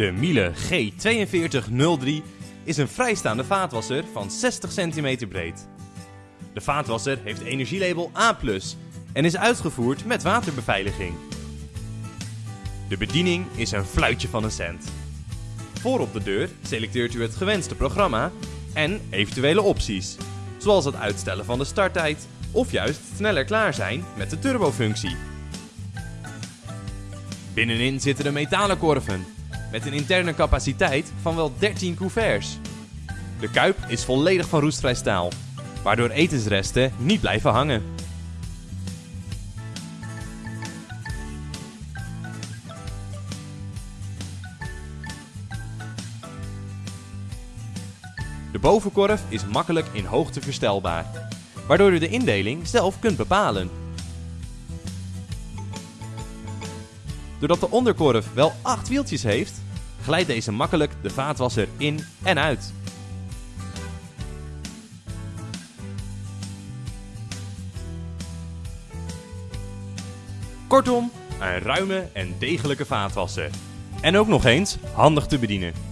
De Miele G4203 is een vrijstaande vaatwasser van 60 cm breed. De vaatwasser heeft energielabel A+, en is uitgevoerd met waterbeveiliging. De bediening is een fluitje van een cent. Voor op de deur selecteert u het gewenste programma en eventuele opties, zoals het uitstellen van de starttijd of juist sneller klaar zijn met de turbofunctie. Binnenin zitten de metalen korven, met een interne capaciteit van wel 13 couverts. De kuip is volledig van roestvrij staal, waardoor etensresten niet blijven hangen. De bovenkorf is makkelijk in hoogte verstelbaar, waardoor u de indeling zelf kunt bepalen. Doordat de onderkorf wel 8 wieltjes heeft, glijdt deze makkelijk de vaatwasser in en uit. Kortom, een ruime en degelijke vaatwasser. En ook nog eens handig te bedienen.